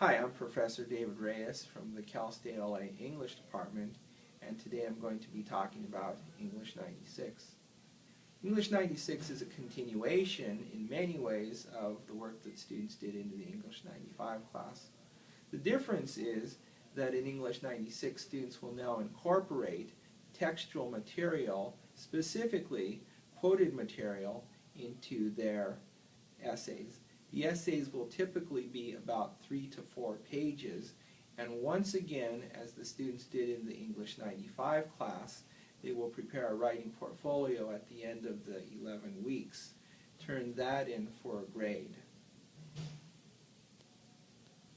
Hi, I'm Professor David Reyes from the Cal State LA English Department, and today I'm going to be talking about English 96. English 96 is a continuation in many ways of the work that students did into the English 95 class. The difference is that in English 96 students will now incorporate textual material, specifically quoted material, into their essays. The essays will typically be about three to four pages, and once again, as the students did in the English 95 class, they will prepare a writing portfolio at the end of the 11 weeks. Turn that in for a grade.